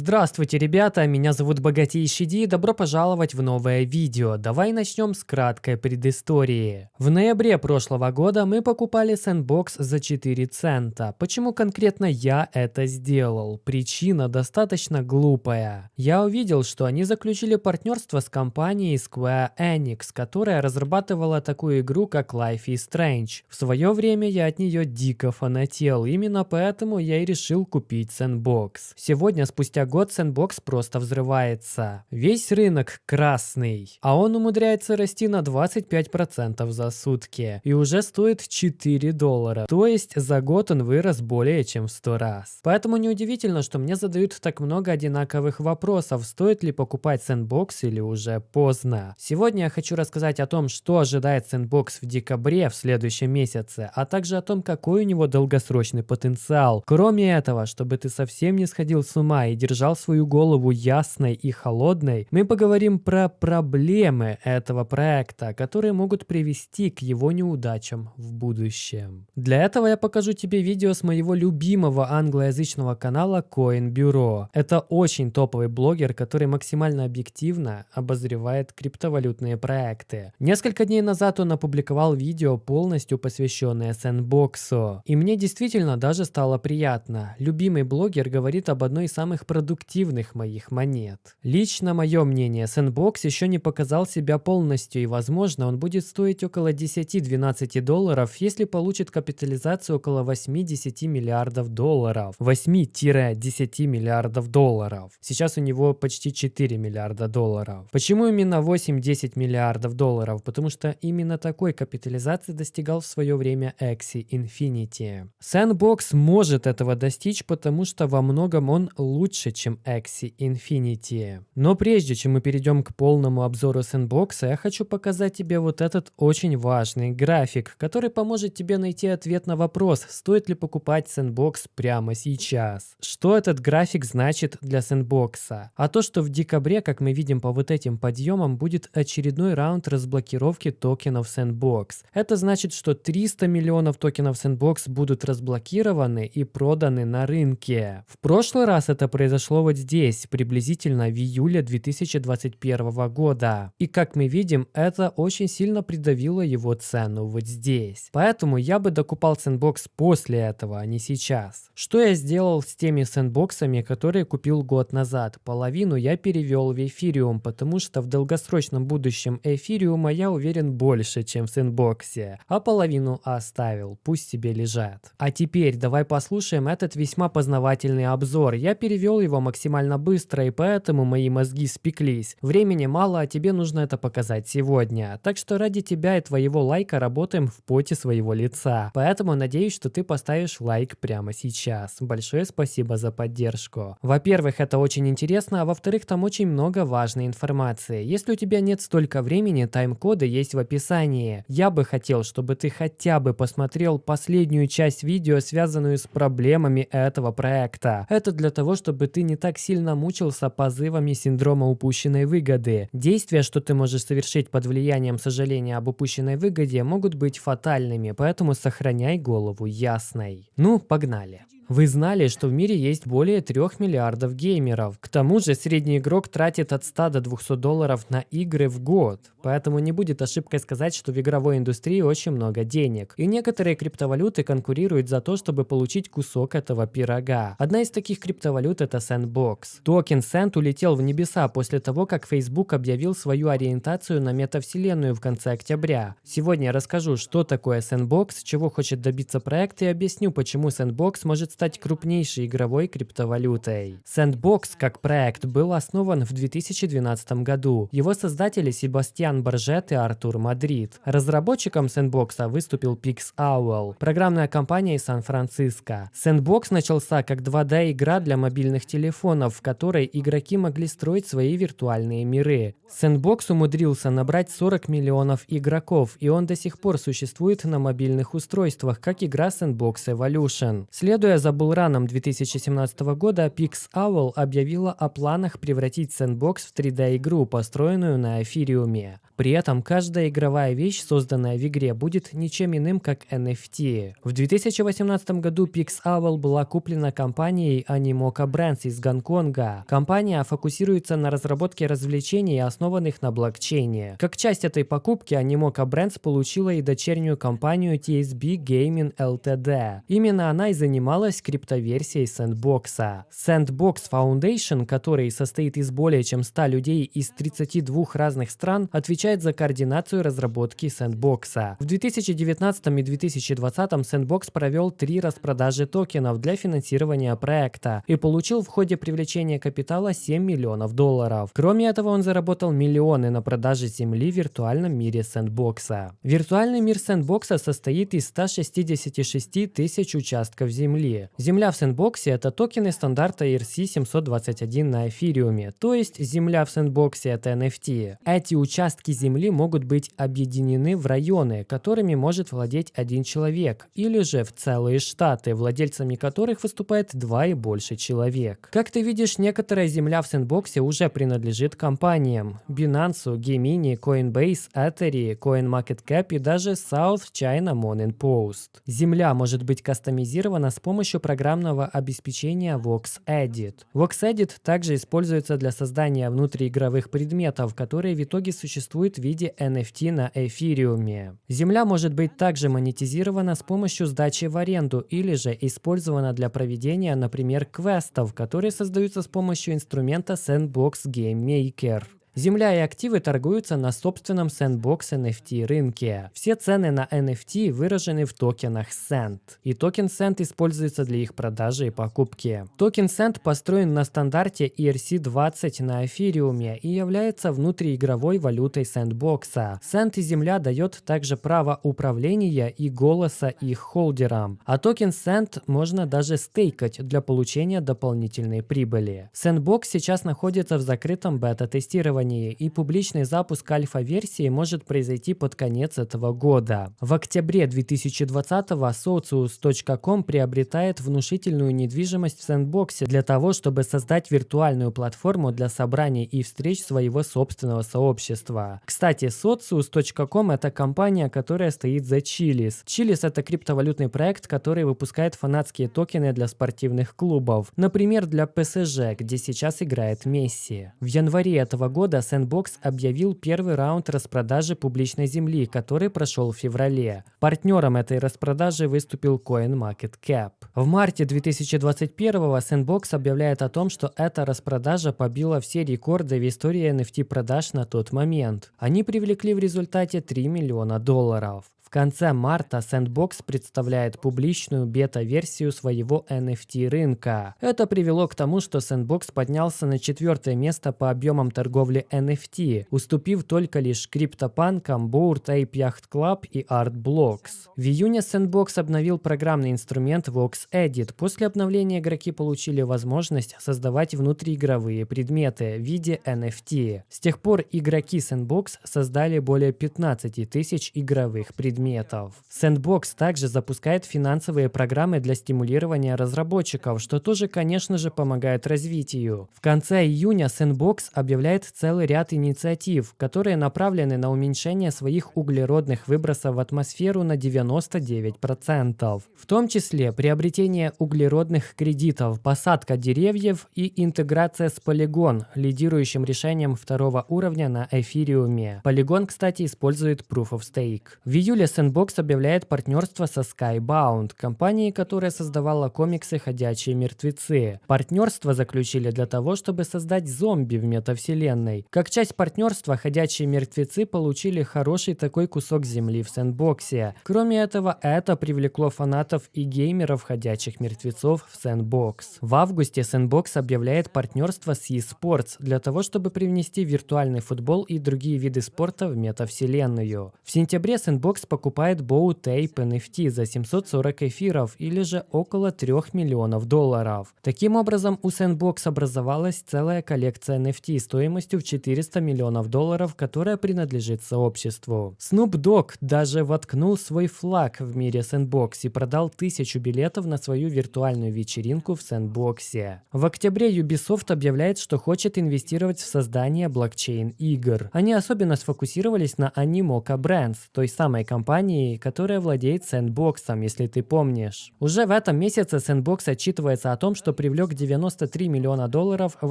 Здравствуйте, ребята, меня зовут Богатейший Ди, добро пожаловать в новое видео. Давай начнем с краткой предыстории. В ноябре прошлого года мы покупали Sandbox за 4 цента. Почему конкретно я это сделал? Причина достаточно глупая. Я увидел, что они заключили партнерство с компанией Square Enix, которая разрабатывала такую игру, как Life is Strange. В свое время я от нее дико фанател, именно поэтому я и решил купить Sandbox. Сегодня, спустя год Sandbox просто взрывается. Весь рынок красный, а он умудряется расти на 25% за сутки и уже стоит 4 доллара. То есть за год он вырос более чем в 100 раз. Поэтому неудивительно, что мне задают так много одинаковых вопросов, стоит ли покупать Sandbox или уже поздно. Сегодня я хочу рассказать о том, что ожидает Sandbox в декабре в следующем месяце, а также о том, какой у него долгосрочный потенциал. Кроме этого, чтобы ты совсем не сходил с ума и держал свою голову ясной и холодной, мы поговорим про проблемы этого проекта, которые могут привести к его неудачам в будущем. Для этого я покажу тебе видео с моего любимого англоязычного канала Coin Bureau. Это очень топовый блогер, который максимально объективно обозревает криптовалютные проекты. Несколько дней назад он опубликовал видео, полностью посвященное сэндбоксу. И мне действительно даже стало приятно. Любимый блогер говорит об одной из самых продуктивных моих монет. Лично мое мнение, Sandbox еще не показал себя полностью и возможно он будет стоить около 10-12 долларов, если получит капитализацию около 8-10 миллиардов долларов. 8-10 миллиардов долларов. Сейчас у него почти 4 миллиарда долларов. Почему именно 8-10 миллиардов долларов? Потому что именно такой капитализации достигал в свое время Axie Infinity. Sandbox может этого достичь, потому что во многом он лучше лучше, чем Axie Infinity. Но прежде чем мы перейдем к полному обзору сэндбокса, я хочу показать тебе вот этот очень важный график, который поможет тебе найти ответ на вопрос, стоит ли покупать сэндбокс прямо сейчас. Что этот график значит для сэндбокса? А то, что в декабре, как мы видим по вот этим подъемам, будет очередной раунд разблокировки токенов Sandbox. Это значит, что 300 миллионов токенов Sandbox будут разблокированы и проданы на рынке. В прошлый раз это произошло произошло вот здесь, приблизительно в июле 2021 года. И как мы видим, это очень сильно придавило его цену вот здесь. Поэтому я бы докупал сэндбокс после этого, а не сейчас. Что я сделал с теми сэндбоксами, которые купил год назад? Половину я перевел в эфириум, потому что в долгосрочном будущем эфириума я уверен больше, чем в сэндбоксе. А половину оставил, пусть себе лежат. А теперь давай послушаем этот весьма познавательный обзор. Я перевел его максимально быстро, и поэтому мои мозги спеклись. Времени мало, а тебе нужно это показать сегодня. Так что ради тебя и твоего лайка работаем в поте своего лица. Поэтому надеюсь, что ты поставишь лайк прямо сейчас. Большое спасибо за поддержку. Во-первых, это очень интересно, а во-вторых, там очень много важной информации. Если у тебя нет столько времени, тайм-коды есть в описании. Я бы хотел, чтобы ты хотя бы посмотрел последнюю часть видео, связанную с проблемами этого проекта. Это для того, чтобы ты не так сильно мучился позывами синдрома упущенной выгоды. Действия, что ты можешь совершить под влиянием сожаления об упущенной выгоде, могут быть фатальными, поэтому сохраняй голову ясной. Ну, погнали. Вы знали, что в мире есть более 3 миллиардов геймеров. К тому же средний игрок тратит от 100 до 200 долларов на игры в год. Поэтому не будет ошибкой сказать, что в игровой индустрии очень много денег. И некоторые криптовалюты конкурируют за то, чтобы получить кусок этого пирога. Одна из таких криптовалют это Sandbox. Токен Sand улетел в небеса после того, как Facebook объявил свою ориентацию на метавселенную в конце октября. Сегодня я расскажу, что такое Sandbox, чего хочет добиться проект и объясню, почему Sandbox может стать крупнейшей игровой криптовалютой. Sandbox как проект был основан в 2012 году. Его создатели Себастьян Боржет и Артур Мадрид. Разработчиком Sandbox выступил Pix Owl, программная компания из Сан-Франциско. Sandbox начался как 2D-игра для мобильных телефонов, в которой игроки могли строить свои виртуальные миры. Sandbox умудрился набрать 40 миллионов игроков, и он до сих пор существует на мобильных устройствах, как игра Sandbox Evolution. Следуя за за булраном 2017 года PixOwl объявила о планах превратить Sandbox в 3D-игру, построенную на эфириуме. При этом каждая игровая вещь, созданная в игре, будет ничем иным, как NFT. В 2018 году PixOwl была куплена компанией Animoca Brands из Гонконга. Компания фокусируется на разработке развлечений, основанных на блокчейне. Как часть этой покупки Animoca Brands получила и дочернюю компанию TSB Gaming Ltd. Именно она и занималась криптоверсией Sandbox. Sandbox Foundation, который состоит из более чем 100 людей из 32 разных стран, отвечает за координацию разработки Sandbox. В 2019 и 2020 Sandbox провел три распродажи токенов для финансирования проекта и получил в ходе привлечения капитала 7 миллионов долларов. Кроме этого, он заработал миллионы на продаже земли в виртуальном мире Sandbox. Виртуальный мир Sandbox состоит из 166 тысяч участков земли. Земля в сэндбоксе – это токены стандарта ERC-721 на эфириуме, то есть земля в сэндбоксе – это NFT. Эти участки земли могут быть объединены в районы, которыми может владеть один человек, или же в целые штаты, владельцами которых выступает два и больше человек. Как ты видишь, некоторая земля в сэндбоксе уже принадлежит компаниям – Binance, Gemini, Coinbase, Ethereum, CoinMarketCap и даже South China Morning Post. Земля может быть кастомизирована с помощью программного обеспечения VoxEdit. VoxEdit также используется для создания внутриигровых предметов, которые в итоге существуют в виде NFT на эфириуме. Земля может быть также монетизирована с помощью сдачи в аренду или же использована для проведения, например, квестов, которые создаются с помощью инструмента Sandbox Game Maker. Земля и активы торгуются на собственном Sandbox NFT рынке. Все цены на NFT выражены в токенах SAND, и токен SAND используется для их продажи и покупки. Токен SAND построен на стандарте ERC-20 на эфириуме и является внутриигровой валютой Sandbox. SAND и Земля дает также право управления и голоса их холдерам, а токен SAND можно даже стейкать для получения дополнительной прибыли. Sandbox сейчас находится в закрытом бета-тестировании тестировании и публичный запуск альфа-версии может произойти под конец этого года. В октябре 2020-го Socios.com приобретает внушительную недвижимость в сэндбоксе для того, чтобы создать виртуальную платформу для собраний и встреч своего собственного сообщества. Кстати, Socius.com это компания, которая стоит за Chili's. Chili's это криптовалютный проект, который выпускает фанатские токены для спортивных клубов. Например, для ПСЖ, где сейчас играет Месси. В январе этого года года Sandbox объявил первый раунд распродажи публичной земли, который прошел в феврале. Партнером этой распродажи выступил CoinMarketCap. В марте 2021 Sandbox объявляет о том, что эта распродажа побила все рекорды в истории NFT продаж на тот момент. Они привлекли в результате 3 миллиона долларов. В конце марта Sandbox представляет публичную бета-версию своего NFT рынка. Это привело к тому, что Sandbox поднялся на четвертое место по объемам торговли NFT, уступив только лишь криптопанкам Bored Ape Yacht Club и Artblocks. В июне Sandbox обновил программный инструмент VoxEdit. После обновления игроки получили возможность создавать внутриигровые предметы в виде NFT. С тех пор игроки Sandbox создали более 15 тысяч игровых предметов предметов. Sandbox также запускает финансовые программы для стимулирования разработчиков, что тоже, конечно же, помогает развитию. В конце июня Sandbox объявляет целый ряд инициатив, которые направлены на уменьшение своих углеродных выбросов в атмосферу на 99%. В том числе приобретение углеродных кредитов, посадка деревьев и интеграция с Polygon, лидирующим решением второго уровня на эфириуме. Polygon, кстати, использует Proof of Stake. В июле Sandbox объявляет партнерство со Skybound, компанией, которая создавала комиксы «Ходячие мертвецы». Партнерство заключили для того, чтобы создать зомби в метавселенной. Как часть партнерства «Ходячие мертвецы» получили хороший такой кусок земли в Сэндбоксе. Кроме этого, это привлекло фанатов и геймеров «Ходячих мертвецов» в Sandbox. В августе Sandbox объявляет партнерство с eSports для того, чтобы привнести виртуальный футбол и другие виды спорта в метавселенную. В сентябре Sandbox по покупает Bow Tape NFT за 740 эфиров или же около 3 миллионов долларов. Таким образом, у Sandbox образовалась целая коллекция NFT стоимостью в 400 миллионов долларов, которая принадлежит сообществу. Snoop Dogg даже воткнул свой флаг в мире Sandbox и продал тысячу билетов на свою виртуальную вечеринку в Sandbox. В октябре Ubisoft объявляет, что хочет инвестировать в создание блокчейн-игр. Они особенно сфокусировались на Animoca Brands, той самой компании, которая владеет Sandbox, если ты помнишь. Уже в этом месяце Sandbox отчитывается о том, что привлек 93 миллиона долларов в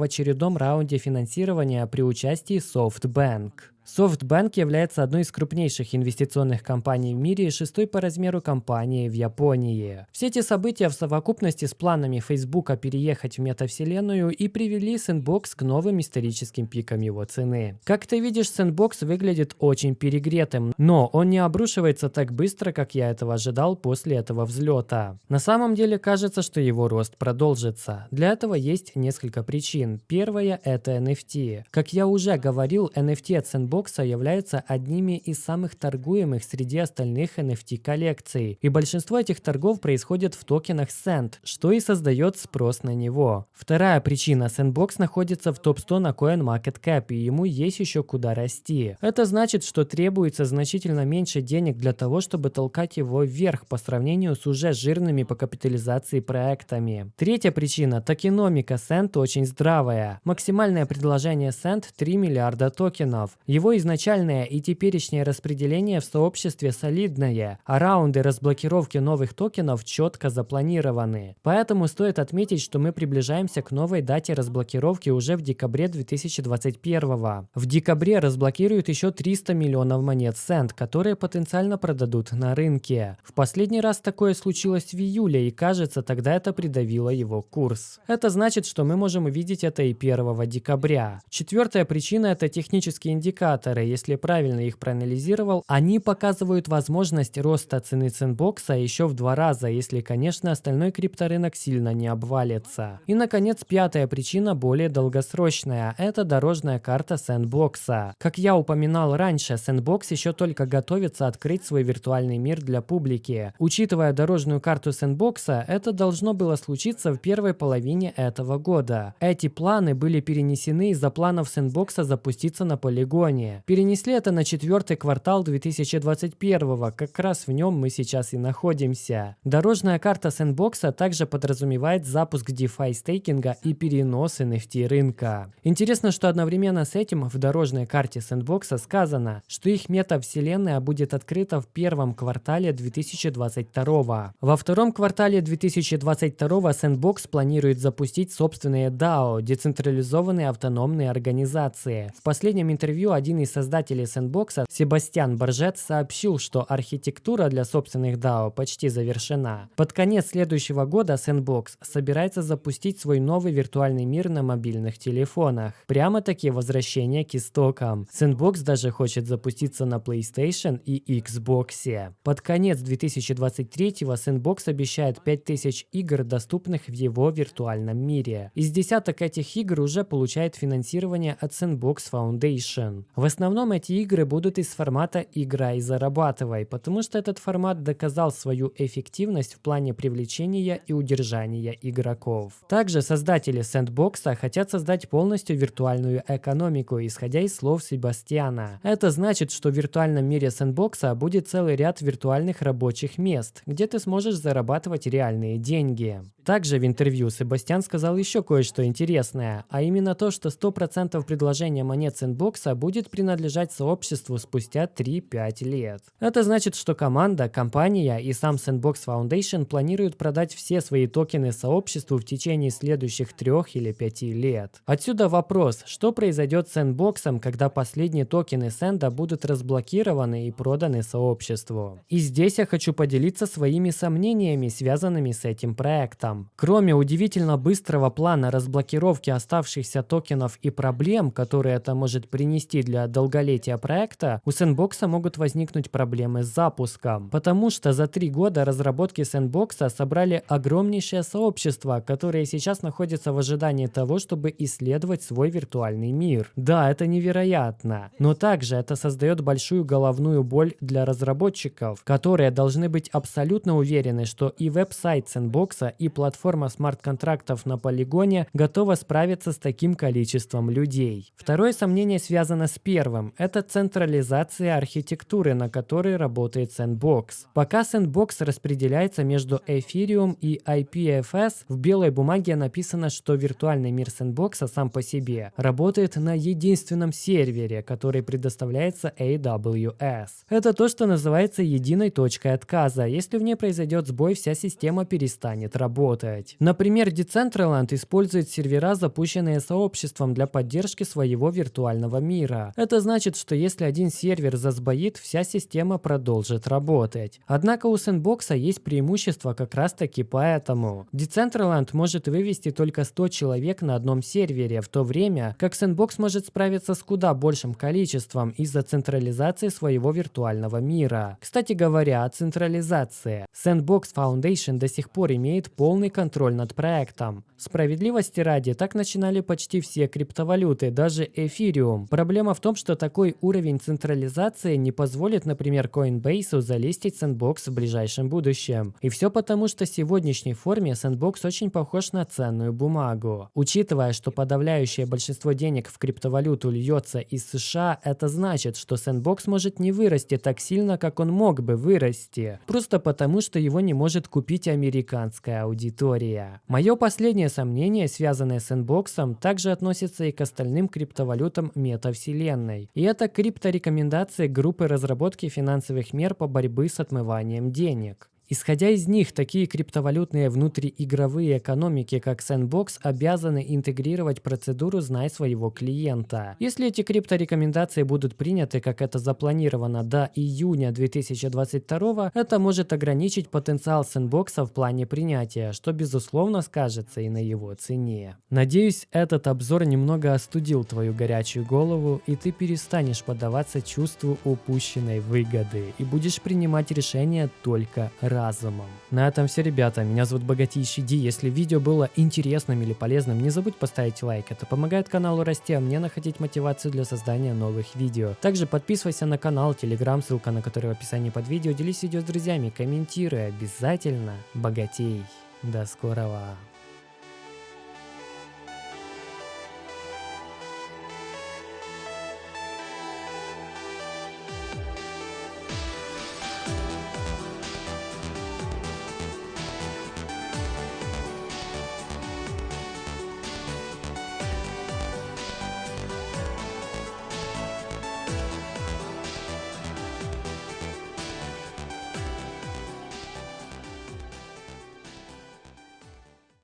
очередном раунде финансирования при участии SoftBank. SoftBank является одной из крупнейших инвестиционных компаний в мире и шестой по размеру компании в Японии. Все эти события в совокупности с планами Facebook переехать в метавселенную и привели Sandbox к новым историческим пикам его цены. Как ты видишь, Sandbox выглядит очень перегретым, но он не обрушивается так быстро, как я этого ожидал после этого взлета. На самом деле кажется, что его рост продолжится. Для этого есть несколько причин. Первая – это NFT. Как я уже говорил, NFT от Sandbox Xbox являются одними из самых торгуемых среди остальных NFT-коллекций, и большинство этих торгов происходит в токенах Sand, что и создает спрос на него. Вторая причина – Sandbox находится в топ-100 на CoinMarketCap, и ему есть еще куда расти. Это значит, что требуется значительно меньше денег для того, чтобы толкать его вверх по сравнению с уже жирными по капитализации проектами. Третья причина – токеномика Sand очень здравая. Максимальное предложение Sand 3 миллиарда токенов. Его его изначальное и теперешнее распределение в сообществе солидное, а раунды разблокировки новых токенов четко запланированы. Поэтому стоит отметить, что мы приближаемся к новой дате разблокировки уже в декабре 2021. В декабре разблокируют еще 300 миллионов монет Сент, которые потенциально продадут на рынке. В последний раз такое случилось в июле, и кажется, тогда это придавило его курс. Это значит, что мы можем увидеть это и 1 декабря. Четвертая причина – это технический индикатор индикаторы, если правильно их проанализировал, они показывают возможность роста цены ценбокса еще в два раза, если, конечно, остальной крипторынок сильно не обвалится. И, наконец, пятая причина более долгосрочная – это дорожная карта сэндбокса. Как я упоминал раньше, сэндбокс еще только готовится открыть свой виртуальный мир для публики. Учитывая дорожную карту сэндбокса, это должно было случиться в первой половине этого года. Эти планы были перенесены из-за планов сэндбокса запуститься на полигоне ранее. Перенесли это на четвертый квартал 2021, как раз в нем мы сейчас и находимся. Дорожная карта сэндбокса также подразумевает запуск DeFi стейкинга и перенос NFT рынка. Интересно, что одновременно с этим в дорожной карте сэндбокса сказано, что их метавселенная будет открыта в первом квартале 2022. Во втором квартале 2022 Sandbox планирует запустить собственные DAO, децентрализованные автономные организации. В последнем интервью один один из создателей сэндбокса, Себастьян Боржет, сообщил, что архитектура для собственных DAO почти завершена. Под конец следующего года Sandbox собирается запустить свой новый виртуальный мир на мобильных телефонах. Прямо-таки возвращение к истокам. Sandbox даже хочет запуститься на PlayStation и Xbox. Под конец 2023-го Sandbox обещает 5000 игр, доступных в его виртуальном мире. Из десяток этих игр уже получает финансирование от Sandbox Foundation. В основном эти игры будут из формата «игра и зарабатывай», потому что этот формат доказал свою эффективность в плане привлечения и удержания игроков. Также создатели сэндбокса хотят создать полностью виртуальную экономику, исходя из слов Себастьяна. Это значит, что в виртуальном мире сэндбокса будет целый ряд виртуальных рабочих мест, где ты сможешь зарабатывать реальные деньги. Также в интервью Себастьян сказал еще кое-что интересное, а именно то, что 100% предложения монет сэндбокса будет принадлежать сообществу спустя 3-5 лет. Это значит, что команда, компания и сам Sandbox Foundation планируют продать все свои токены сообществу в течение следующих 3 или 5 лет. Отсюда вопрос, что произойдет с Sandbox, когда последние токены Сэнда будут разблокированы и проданы сообществу. И здесь я хочу поделиться своими сомнениями, связанными с этим проектом. Кроме удивительно быстрого плана разблокировки оставшихся токенов и проблем, которые это может принести для для долголетия проекта, у Sandbox могут возникнуть проблемы с запуском, потому что за три года разработки Sandbox собрали огромнейшее сообщество, которое сейчас находится в ожидании того, чтобы исследовать свой виртуальный мир. Да, это невероятно, но также это создает большую головную боль для разработчиков, которые должны быть абсолютно уверены, что и веб-сайт Sandbox, и платформа смарт-контрактов на полигоне готова справиться с таким количеством людей. Второе сомнение связано с первым. Это централизация архитектуры, на которой работает Sandbox. Пока Sandbox распределяется между Ethereum и IPFS, в белой бумаге написано, что виртуальный мир Sandbox сам по себе работает на единственном сервере, который предоставляется AWS. Это то, что называется единой точкой отказа. Если в ней произойдет сбой, вся система перестанет работать. Например, Decentraland использует сервера, запущенные сообществом для поддержки своего виртуального мира. Это значит, что если один сервер засбоит, вся система продолжит работать. Однако у Sandbox есть преимущество как раз таки поэтому. Decentraland может вывести только 100 человек на одном сервере, в то время как Sandbox может справиться с куда большим количеством из-за централизации своего виртуального мира. Кстати говоря, о централизации. Sandbox Foundation до сих пор имеет полный контроль над проектом. Справедливости ради, так начинали почти все криптовалюты, даже Ethereum. Проблема в том, что такой уровень централизации не позволит, например, Coinbase залистить Sandbox в ближайшем будущем. И все потому, что в сегодняшней форме Sandbox очень похож на ценную бумагу. Учитывая, что подавляющее большинство денег в криптовалюту льется из США, это значит, что Sandbox может не вырасти так сильно, как он мог бы вырасти. Просто потому, что его не может купить американская аудитория. Мое последнее сомнение, связанное с Sandbox, также относится и к остальным криптовалютам метавселенной. И это крипторекомендации группы разработки финансовых мер по борьбе с отмыванием денег. Исходя из них, такие криптовалютные внутриигровые экономики, как Sandbox, обязаны интегрировать процедуру «Знай своего клиента». Если эти крипторекомендации будут приняты, как это запланировано до июня 2022, это может ограничить потенциал Sandbox в плане принятия, что безусловно скажется и на его цене. Надеюсь, этот обзор немного остудил твою горячую голову, и ты перестанешь поддаваться чувству упущенной выгоды и будешь принимать решения только ради разумом. На этом все, ребята. Меня зовут Богатейший Ди. Если видео было интересным или полезным, не забудь поставить лайк. Это помогает каналу расти, а мне находить мотивацию для создания новых видео. Также подписывайся на канал, телеграм, ссылка на который в описании под видео. Делись видео с друзьями, комментируй обязательно. Богатей. До скорого.